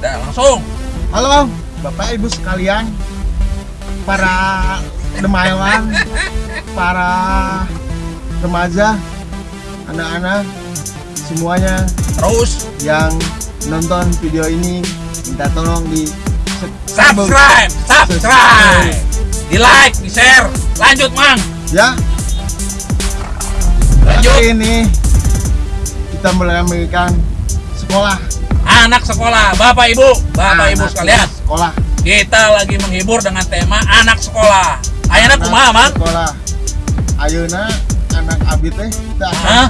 Dah langsung. Halo Bapak Ibu sekalian Para demaiwan Para remaja Anak-anak Semuanya Terus yang nonton video ini Minta tolong di subscribe, subscribe. Di like, di share. Lanjut, Mang. Ya Lanjut. Kali ini Kita meramaikan sekolah Anak sekolah, Bapak Ibu, Bapak Ibu Anak sekalian. Sekolah Kita lagi menghibur dengan tema anak sekolah. Ayana kumaha, Mang? Sekolah Ayeuna anak abdi teh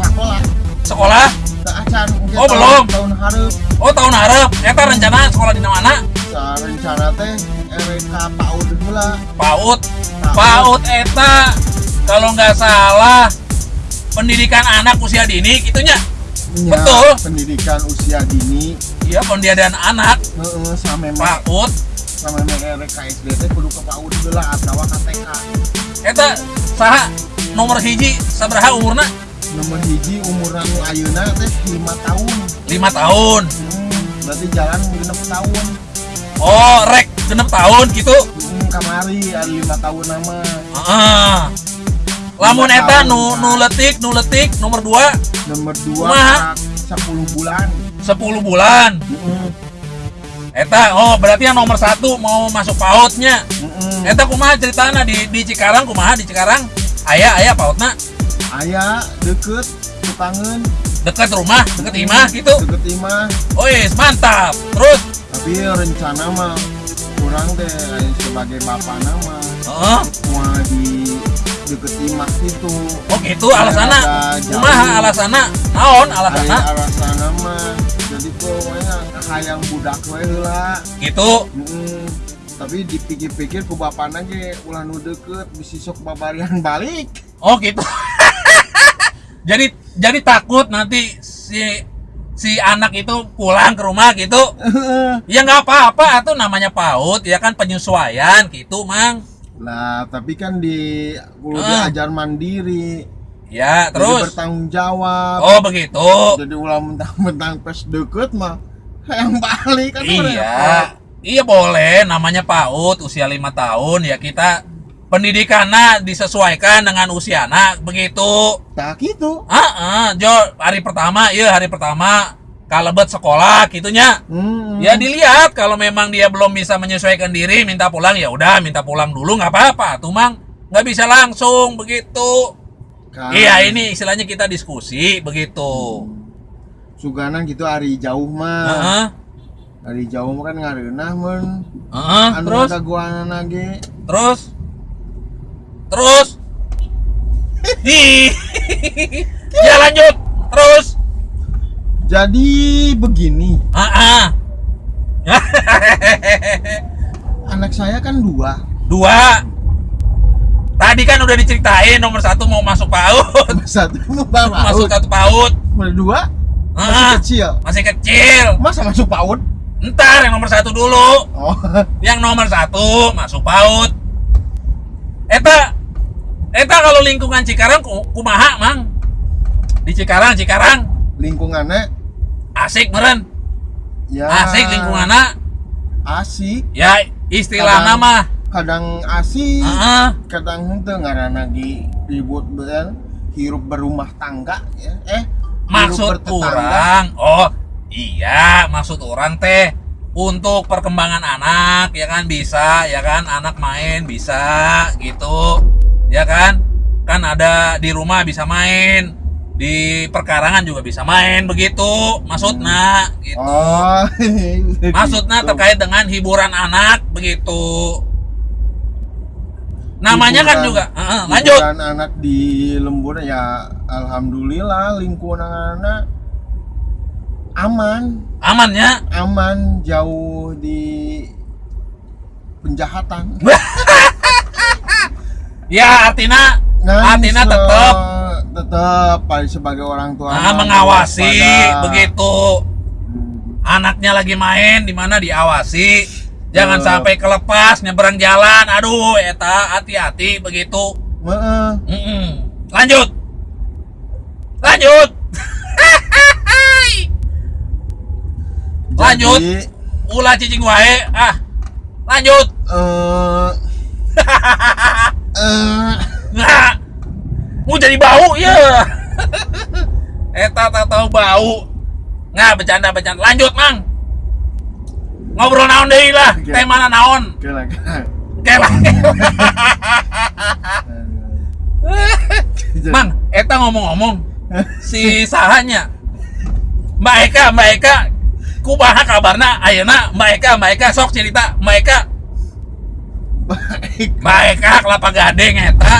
sekolah Sekolah? acan Oh, tahun- belum. tahun hareup Oh, tahun harap. Eta rencana sekolah di mana? Rencana teh RK PAUD heula PAUD. PAUD eta kalau nggak salah pendidikan anak usia dini gitunya. Nya, Betul. pendidikan usia dini Iya, pendidikan anak heeh sampai me PAUD. sampai me RK SD teh kudu ke PAUD heula atawa ka TK Eta saha nomor hiji sabaraha umurna? nomor hiji umur anu ayeuna teh 5 tahun 5 tahun. hmm, berarti jalan genep tahun Oh, rek genep tahun gitu. hmm, kamari ada 5 tahun nama Heeh. Lamun eta nu nu letik, nu letik nomor 2 nomor 2 Kumaha? 10 bulan 10 bulan. Eta oh berarti yang nomor satu mau masuk pautnya. Heeh. Eta kumaha ceritana di di Cikarang kumaha di Cikarang? Aya aya pautna Aya deket Tutangan dekat rumah, dekat imah gitu. deket imah Oh yes, mantap. Terus tapi rencana mah kurang deh sebagai bapak nama Heeh. mau di deket imah itu Oh gitu alasana. Kumaha alasana? Naon alasana? Alasana mah jadi pokoknya hayang budak we heula Gitu. Mm, tapi dipikir-pikir ku bapana ge ulah nu deket bisi sok babarian balik Oh gitu. jadi jadi takut nanti si si anak itu pulang ke rumah gitu. Ya nggak apa-apa atau namanya PAUD ya kan penyesuaian gitu, Mang. lah tapi kan di kudu Ah. diajar mandiri Ya, jadi terus? bertanggung jawab. Oh, begitu. jadi ulah mentang-mentang pas deket mah hayang balik kan Iya. Iya boleh. Namanya PAUD usia lima tahun. Ya kita pendidikannya disesuaikan dengan usia anak begitu. tak gitu. Ah, ah, Jo hari pertama, iya hari pertama. Kalebet sekolah gitunya. Hmm. Ya dilihat. Kalau memang dia belum bisa menyesuaikan diri minta pulang ya udah minta pulang dulu. Nggak apa-apa. Tuh mang. Nggak bisa langsung. Begitu. Kan, Iya ini istilahnya kita diskusi begitu. Suganan gitu hari jauh mah. Heeh. hari jauh mah kan ngareunah mun Heeh, anu terus? ada guana ge terus? Terus? Ya lanjut. Terus? Jadi begini. Ah ah. anak saya kan dua. Dua tadi kan udah diceritain nomor satu mau masuk PAUD. Satu mau bawa masuk satu PAUD. Nomor dua? Masih Ah, kecil. Masih kecil. Masa masuk PAUD? Ntar yang nomor satu dulu. Oh. Yang nomor satu masuk PAUD. Eta eta kalau lingkungan Cikarang ku- kumaha mang? Di Cikarang Cikarang. Lingkungannya? Asik meren. Ya. Asik lingkungannya. Asik. Ya istilah nama kadang asik Heeh. kadang henteu ngaranna lagi ribut beul hirup berumah tangga ya. Eh maksud orang oh iya maksud orang teh untuk perkembangan anak ya kan bisa ya kan anak main bisa gitu ya kan. Kan ada di rumah bisa main di perkarangan juga bisa main begitu maksudnya gitu. Oh maksudnya gitu. terkait dengan hiburan anak begitu namanya kan juga. Heeh, lanjut. anak di lembur ya alhamdulillah lingkungan anak aman. Amannya aman jauh di penjahatan. Ya artinya artinya se- tetap tetap sebagai orang tua Nah, mengawasi waspada. begitu. Hmm. anaknya lagi main di mana diawasi jangan Eh. sampai kelepas nyeberang jalan aduh eta hati-hati begitu Heeh. Mm-mm. lanjut lanjut lanjut Jadi, ulah cicing wae. Ah. Lanjut. Eh eh Nggak. Mau jadi bau ya. Eta tak tahu bau. Nggak bercanda bercanda. Lanjut, Mang. Ngobrol naon deui lah. Mana naon? kira. Kela. Mang, eta ngomong-ngomong si sahanya Mbak Eka, Mbak Eka kumaha kabarna ayeuna Mbak Eka, Mbak Eka sok cerita Mbak Eka. Mbak Eka kelapa gading eta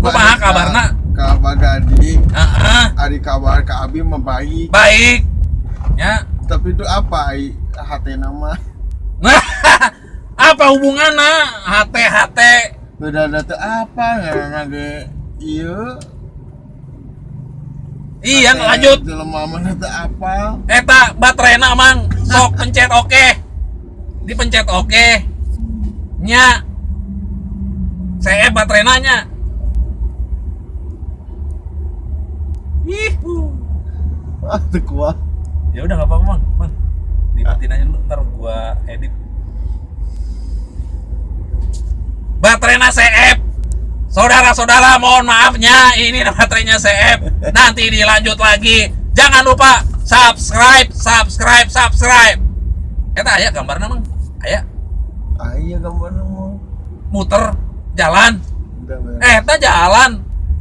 kumaha kabarna Kabar gading. Heeh, Ari kabar ka Abi mah baik. baik ya Tapi itu apa? Hati nama. nah apa hubungannya hate hate Beda data apa? Nggak ge iya. iya lanjut Jelema mana teu apa? Eta baterainya mang sok pencet oke dipencet oke nya saya baterainya nya Ih, Ah, teu kuat. Ya udah nggak apa-apa mang, mang. dimatiin aja dulu ntar gua edit. Baterainya CF, saudara-saudara mohon maafnya ini baterainya CF. Nanti dilanjut lagi. Jangan lupa subscribe, subscribe, subscribe. Eta aya gambarnya mang, aya Ah iya gambar mau. muter jalan. Eh, kita jalan.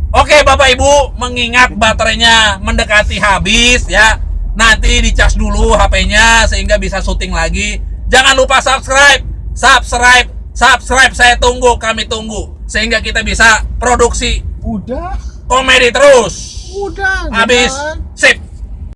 Oke, Bapak Ibu, mengingat baterainya mendekati habis ya. Nanti dicas dulu HP-nya sehingga bisa syuting lagi. Jangan lupa subscribe, subscribe, subscribe. Saya tunggu, kami tunggu sehingga kita bisa produksi Udah. komedi terus. Udah. Habis. jalan.